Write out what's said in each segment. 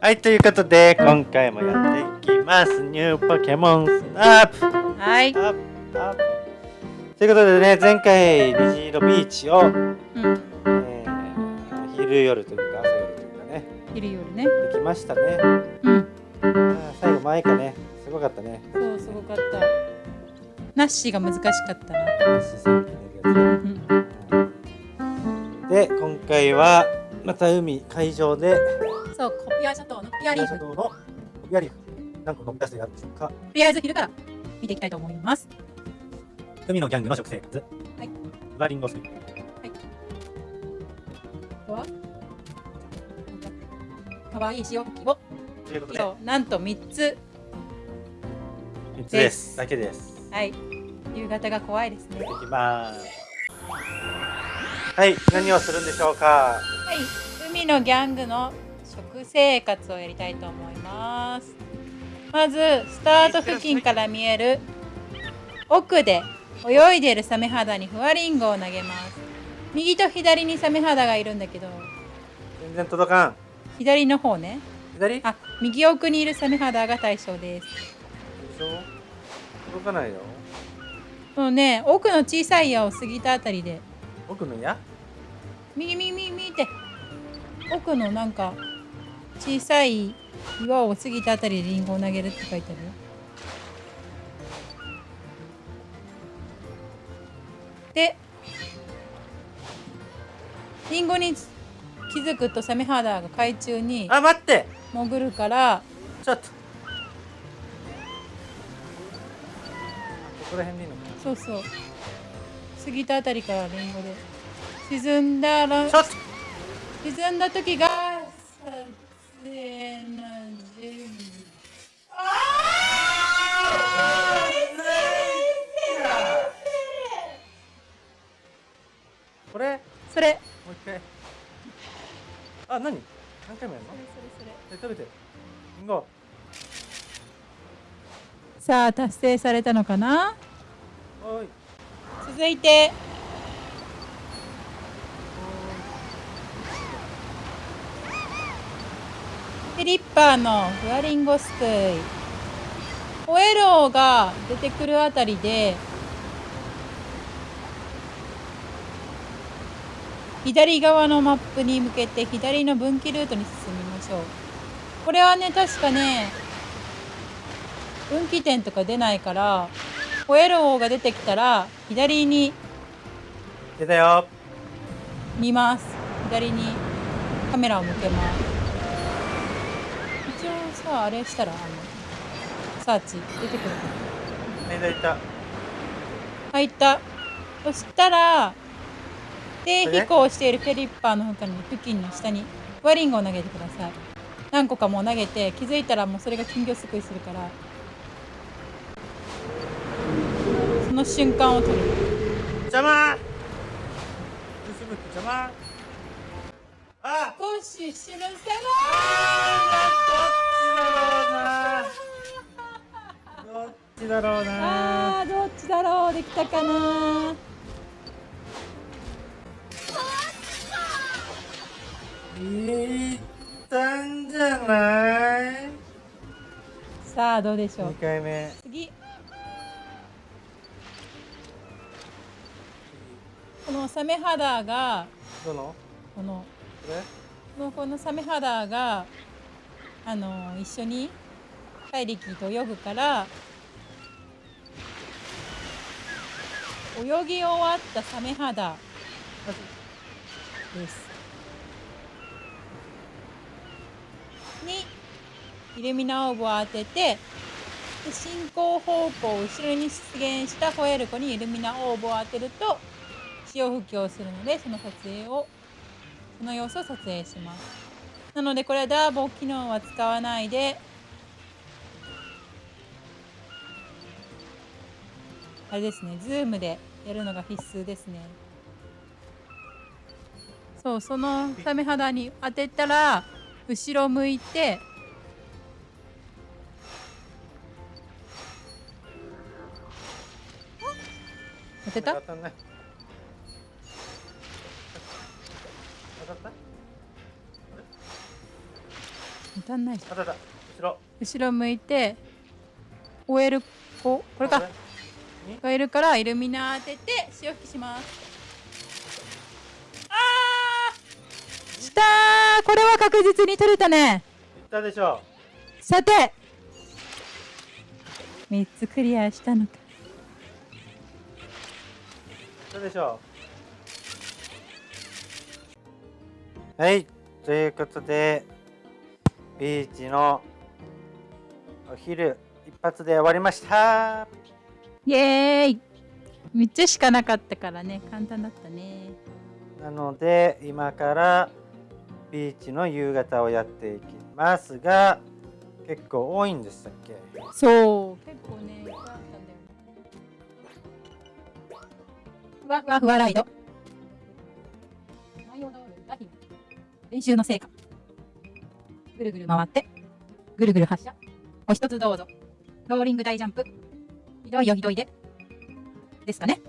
はい、ということで、今回もやっていきます。ニューポケモンスナップはい。アップアップということでね、前回、虹色ビーチを、うん。えー、昼夜というか、朝夜というかね、昼夜ね。できましたね。うん。あー最後、マイカね、すごかったね。そう、すごかった。ナッシーが難しかったな。視線的なうやん。つで、今回は、また海、海上で、ア諸島のピアリーフ。とのコビアリーフ、何個出るでしょうか。りあえず昼から見ていきたいと思います。海のギャングの食生活。はい。バリンゴスはかわいい塩吹きをということで、色なんと3つ。3つです。だけです。はい。夕方が怖いですね。いきます。はい、何をするんでしょうか？はい。海のギャングの食生活をやりたいと思います。まず、スタート付近から見える奥で泳いでいるサメ肌にフワリンゴを投げます。右と左にサメ肌がいるんだけど、全然届かん。左の方ね。左？あ、右奥にいるサメ肌が対象です。でしょ届かないよ。そのね、奥の小さい矢を過ぎたあたりで、奥の矢？右右右右って、奥のなんか小さい岩を過ぎたあたりでリンゴを投げるって書いてあるよ。で、リンゴに気づくとサメ肌が海中にあ、待って潜るから、ちょっと。ここら辺でいいのかそうそう。過ぎたあたりからリンゴで。沈んだら、ちょっと沈んだ時が。これ？もそれ。う一回。あ、何？何回もやるの？それそれえ、食べて。リンゴ。さあ、達成されたのかな？おい。続いて、リッパーのフワリンゴすくい。ホエローが出てくるあたりで、左側のマップに向けて左の分岐ルートに進みましょう。これはね、確かね、分岐点とか出ないから、ホエローが出てきたら、左に出たよ。見ます。左にカメラを向けます。一応さ、あれしたら、あの、サーチ出てくるかな。ね、いた。入った。そしたら、低飛行しているフェリッパーの他に付近の下にワリンゴを投げてください。何個かもう投げて気づいたらもうそれが金魚すくいするからその瞬間を撮る邪魔邪魔あ少し知るせどっちだろうなあーどっちだろう。できたかないったんじゃない？さあどうでしょう ?2 回目。次。このサメ肌がどの？この。このこのサメ肌があの一緒に怪力と泳ぐから泳ぎ終わったサメ肌です。にイルミナオーブを当てて進行方向後ろに出現したホエルコにイルミナオーブを当てると潮吹きをするのでその撮影をその様子を撮影しますなのでこれはダーボ機能は使わないで。あれですねズームでやるのが必須ですね。そうそのサメ肌に当てたら後ろ向いて当てた？当たんない。当たった？当当たんない。後ろ。後ろ向いて終えるここれか。にがいるからイルミナー当てて潮吹きします。あー！したー！これは確実に取れたね。いったでしょさて。3つクリアしたのか。いったでしょはい。ということでビーチのお昼一発で終わりました。イエーイ。3つしかなかったからね。簡単だったね。なので今からビーチの夕方をやっていきますが結構多いんでしたっけ？そう。結構ねいっぱいあったんだよふわふわふわライド。練習の成果ぐるぐる回ってぐるぐる発射お一つどうぞ。ローリング大ジャンプ。ひどいよひどいで。ですかね。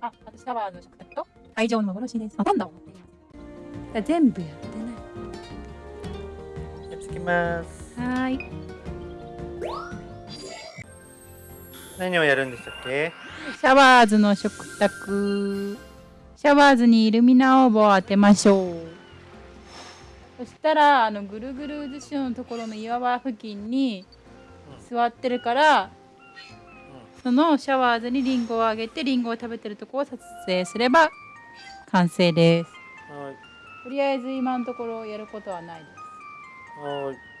ああとシャワーの食卓と会場の幻です。ほとんど全部やってないやってきます。はーい。何をやるんでしたっけ？シャワーズの食卓。シャワーズにイルミナオーブを当てましょうそしたらあのぐるぐる渦潮のところの岩場付近に座ってるからそのシャワーズにリンゴをあげてリンゴを食べてるところを撮影すれば完成です。はい。とりあえず今のところやることはないです。はい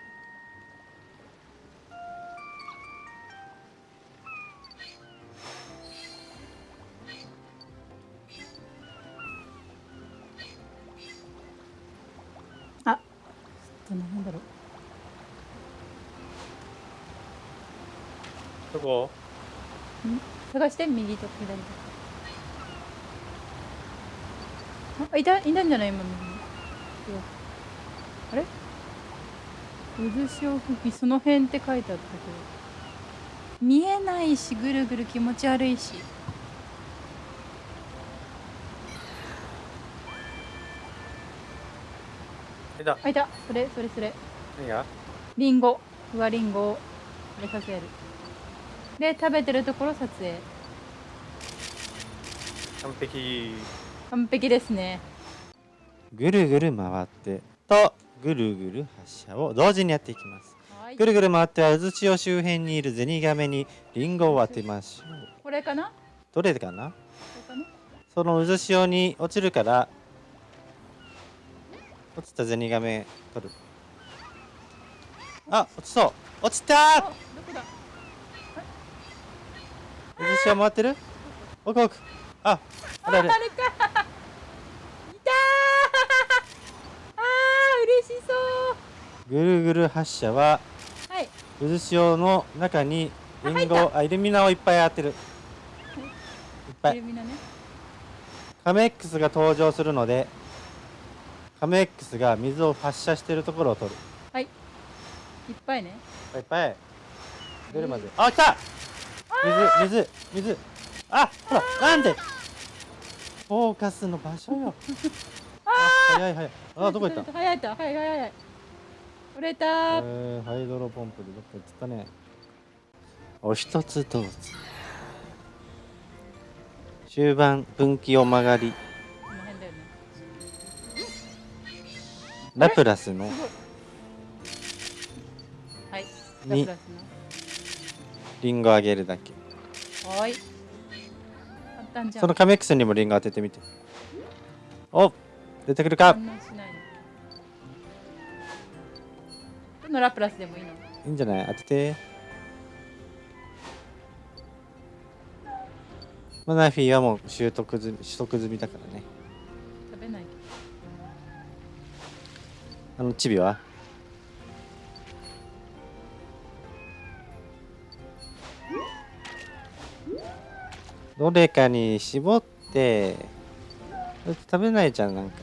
どこ探して右と左と。あいたいたんじゃない今右にあれ？渦潮吹きその辺って書いてあったけど。見えないしぐるぐる気持ち悪いし。えだあいた。それそれそれ。何が？リンゴ。ふわリンゴを。食べさせるで食べてるところ撮影。完璧。完璧ですね。ぐるぐる回ってとぐるぐる発射を同時にやっていきます。はい。ぐるぐる回っては渦潮周辺にいるゼニガメにリンゴを当てましょう。これかな？どれかな？これかな？その渦潮に落ちるから落ちたゼニガメ取る。あ落ちそう。落ちたあどこだ渦潮回ってる？奥奥。ああれあれあるか。いたー。あー嬉しそう。ぐるぐる発射ははい。渦潮の中にリンゴあイルミナをいっぱい当てる。いっぱい。イルミナね。カメ X が登場するのでカメ X が水を発射してるところを取る。はい。いっぱいね。いっぱい。出るまで。あ来た水水水。あほらなんで？フォーカスの場所よ。あ早い早い。あどこ行った？早い早い早い早い取れたえーー、ハイドロポンプでどっか行っちゃったね。お一つどうぞ。終盤分岐を曲がり。ね。ラプラスの。はい。に。ラプラリンゴあげるだけ。はーい簡単じゃん。そのカメ X にもリンゴ当ててみて。お出てくるか。どのラプラスでもいいの？いいんじゃない？当てて。マナフィーはもう習得済み取得済みだからね。食べないけあのチビは？どれかに絞ってっ食べないじゃんなんか。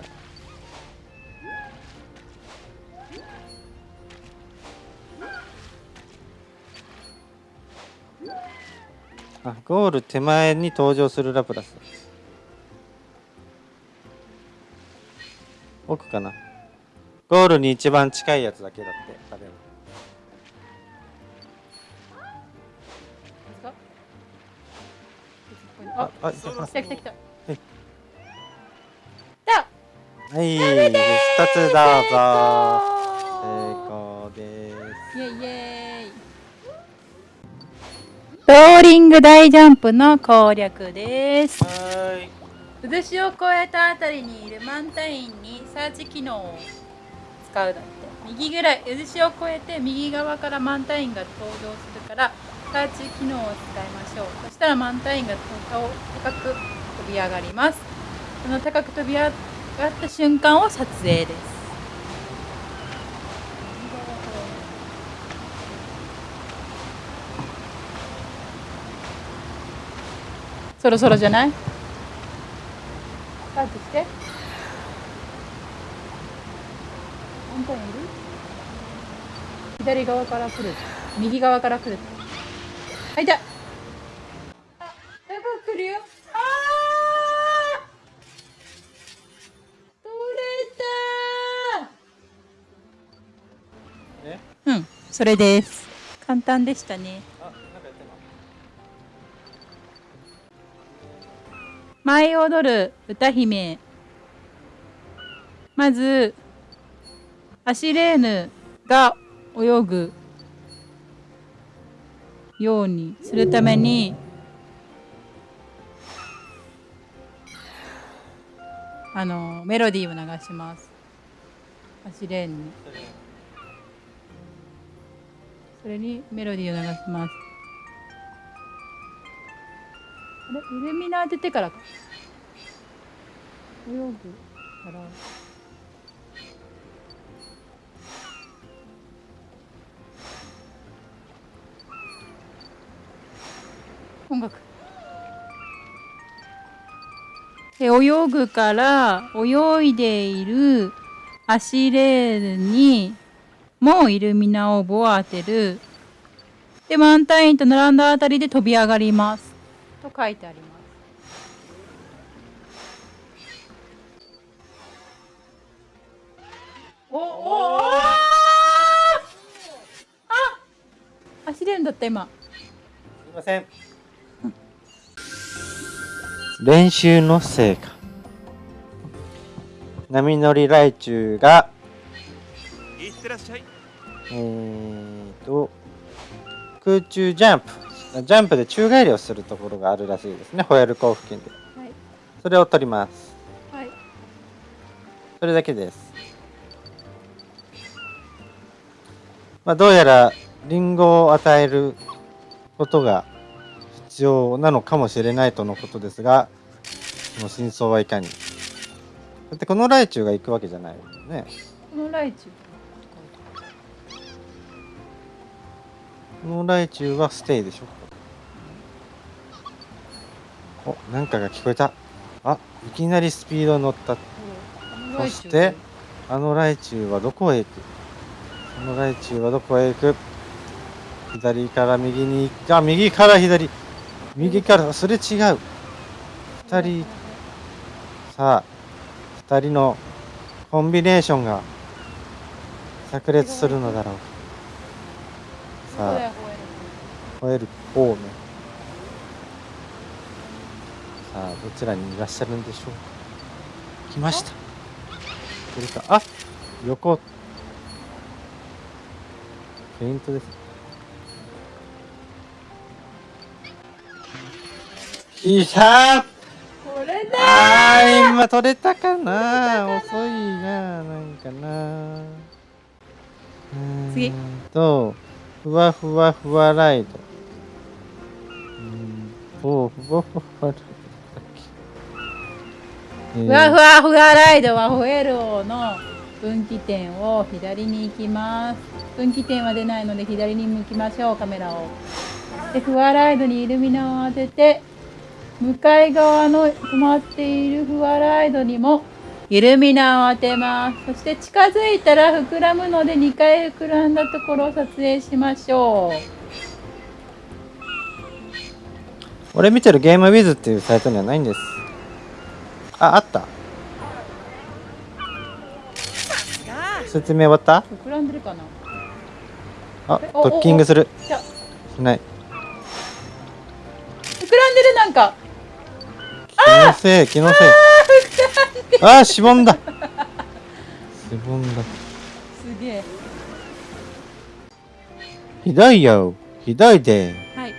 あゴール手前に登場するラプラス。奥かな。ゴールに一番近いやつだけだって食べるあ、あ来た来た来た。はい。はい一つどうぞ成功ですイェイイェイ。ローリング大ジャンプの攻略です。はい渦潮を越えたあたりにいるマンタインにサーチ機能を使うだって右ぐらい渦潮を越えて右側からマンタインが登場するからサーチ機能を使いましょうそしたらマンタインが高高く飛び上がりますその高く飛び上がった瞬間を撮影ですそろそろじゃないスタートして。本当にいる左側から来る。右側から来る。はい、じゃあ。あ。ああ取れえ？たうん、それです。簡単でしたね。舞い踊る歌姫まずアシレーヌが泳ぐようにするためにあのメロディーを流します。アシレーヌに。それにメロディーを流します。あれ？イルミナ当ててからか。泳ぐから音楽。で泳ぐから泳いでいるアシレールにもイルミナオーブを当てる。でマンタインと並んだあたりで飛び上がります。と書いてあります。おおおあ走れるんだった今。すいません。練習の成果。波乗りライチュウがいってらっしゃい。えーと空中ジャンプ。ジャンプで宙返りをするところがあるらしいですね。ホエール港付近で。はい。それを取ります。はい。それだけです。まあどうやらリンゴを与えることが必要なのかもしれないとのことですがその真相はいかに。だってこのライチュウが行くわけじゃないよね。このライチこのライチュウはステイでしょ。おなんかが聞こえた。あいきなりスピード乗った。ュウ。そしてあのライチュウはどこへ行く。あのライチュウはどこへ行く。左から右にあ右から左。右からそれ違う。二人さあ二人のコンビネーションが炸裂するのだろう。さあ吠える方ねさあどちらにいらっしゃるんでしょうか。来ました。これか。あ横。フェイントです。いたこれだ取れたかな。遅いななんかな。次とふわふわふわライド。うん。おふわふわふわライドふわふわふわライドはホエール王の分岐点を左に行きます。分岐点は出ないので左に向きましょうカメラを。でふわライドにイルミナを当てて向かい側の止まっているふわライドにもイルミナを当てます。そして近づいたら膨らむので2回膨らんだところを撮影しましょう。俺見てるゲームウィズっていうサイトにはないんです。ああった。説明終わった？膨らんでるかな？あドッキングする。しない。膨らんでるなんか。気のせい気のせい。あーしぼんだ。しぼんだ。すげえ。ひどいよ。ひどいで。はい。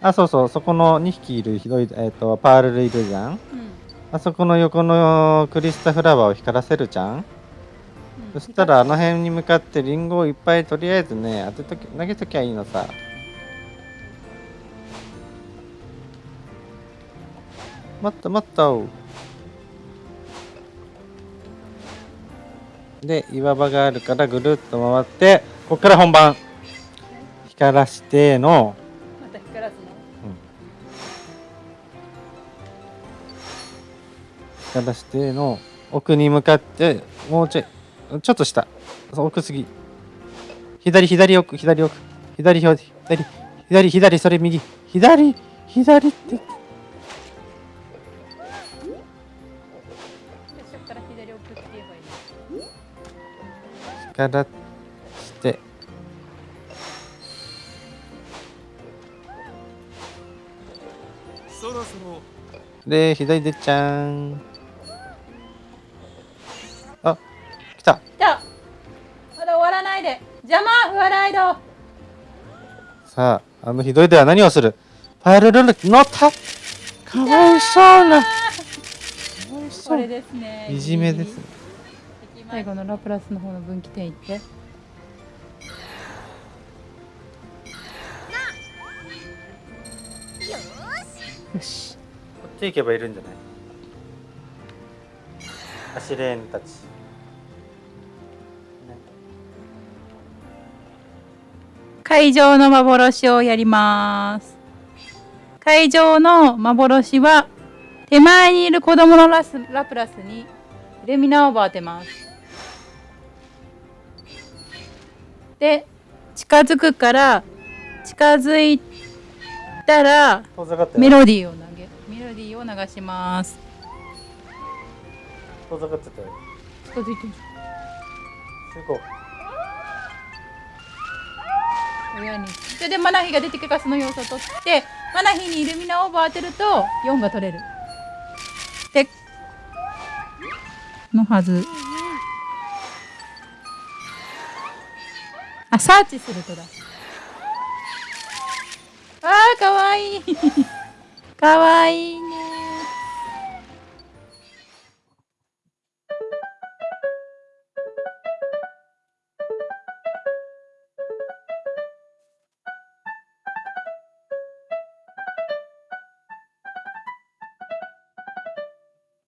あそうそう。そこの2匹いるひどいえっ、とパールルいるじゃんうん。あそこの横のクリスタフラワーを光らせるじゃん。うん。そしたらあの辺に向かってリンゴをいっぱいとりあえずね当てとき投げときゃいいのさもっともっとで岩場があるからぐるっと回ってこっから本番。光らしての。また光らすの？光らしての。奥に向かってもうちょいちょっと下。奥すぎ。左左奥左奥。左左左左左それ右。左左っての光らして。そろそろ。で左でちゃんあ来た。来た。まだ終わらないで。邪魔フワライド。さああのひどいでは何をする？パールルル乗った？かわいそうな。これうですね。いじめですね最後のラプラスの方の分岐点行って。よし。こっち行けばいるんじゃない？アシレーヌたち、ね。会場の幻をやります。会場の幻は手前にいる子供のラスラプラスにイルミナオーバー当てますで近づくから近づいたらメロディーを投げメロディーを流します。遠ざかってたよ。近づいてる。親に。それでマナヒが出てきたその要素を取ってマナヒにイルミナオーバー当てると4が取れる。でのはずあサーチするとだ。あーかわいい。かわいいね。